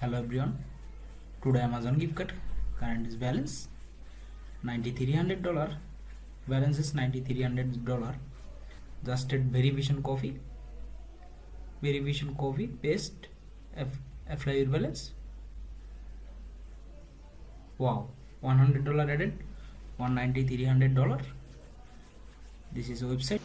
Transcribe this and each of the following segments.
hello everyone. Today amazon gift card current is balance. 9300 dollar. Balance is 9300 dollar. Just at verification coffee. Verification coffee paste. F your balance. Wow. 100 dollar added. 190 300 dollar. This is a website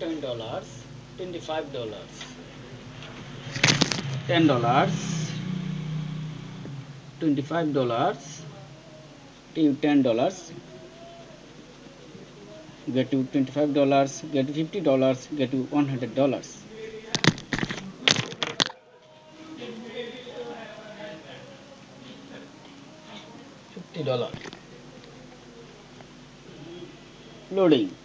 Ten dollars twenty five dollars. Ten dollars twenty five dollars ten dollars get to twenty five dollars get to fifty dollars get to one hundred dollars. Fifty dollar loading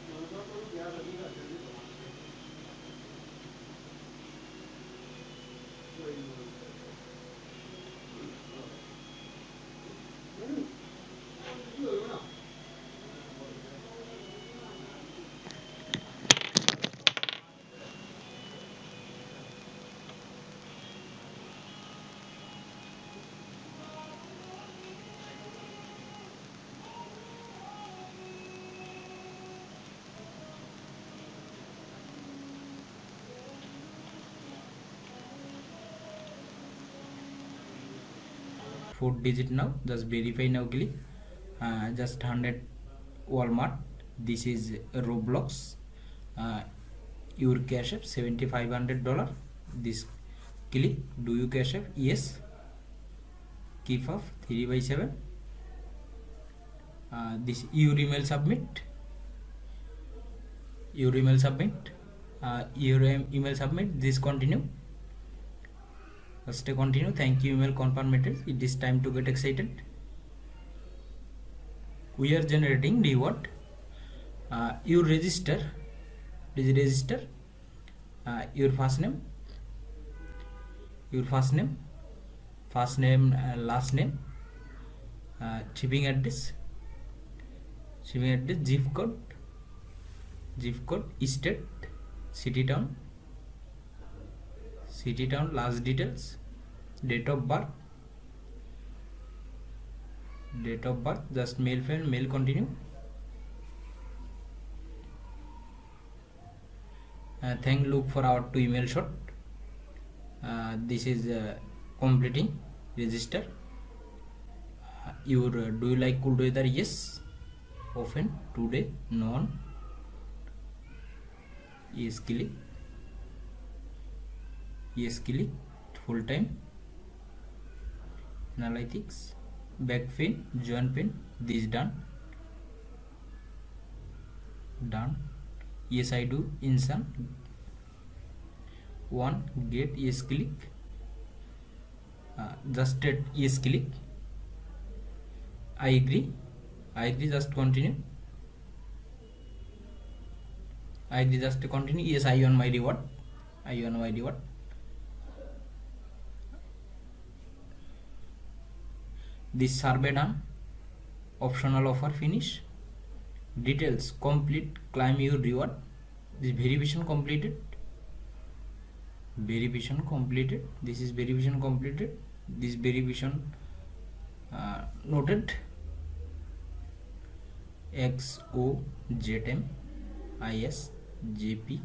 four digit now just verify now click uh, just 100 walmart. This is roblox. Uh, your cash app 7500 dollar. This click do you cash app? Yes. Keep off 3 by 7 uh, this your email submit. Your email submit. Uh, your email submit. This continue stay continue. Thank you email confirm confirmed it is time to get excited. We are generating reward uh, you register. Please register. Uh, your first name. Your first name. First name uh, last name. Uh, shipping address. Shipping address zip code. Zip code state city town city town last details date of birth date of birth just male female male continue uh, thank look for our two email shot uh, this is uh, completing register uh, your uh, do you like cold weather yes often today none yes click yes click full time analytics back pain joint pain this done done yes i do insan one get yes click uh, just at yes click i agree i agree just continue i agree just continue yes i want my reward i want my reward this survey done optional offer finish details complete claim your reward this verification completed verification completed this is verification completed this verification uh, noted x o z m i s j p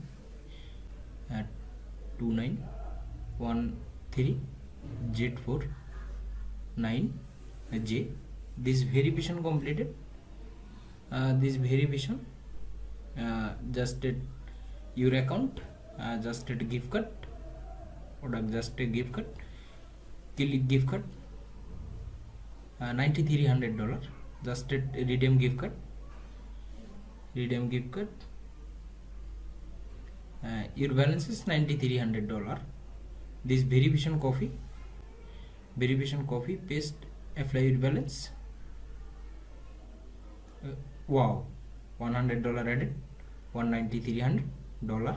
at 2913 z 4 9 j this verification completed uh, this verification uh, just at your account uh, just at gift card product just a gift card click gift card uh, 9300 dollar just at redeem gift card redeem gift card uh, your balance is 9300 dollar this verification coffee verification coffee paste apply your balance? Uh, wow. 100 dollar added. 190 300 dollar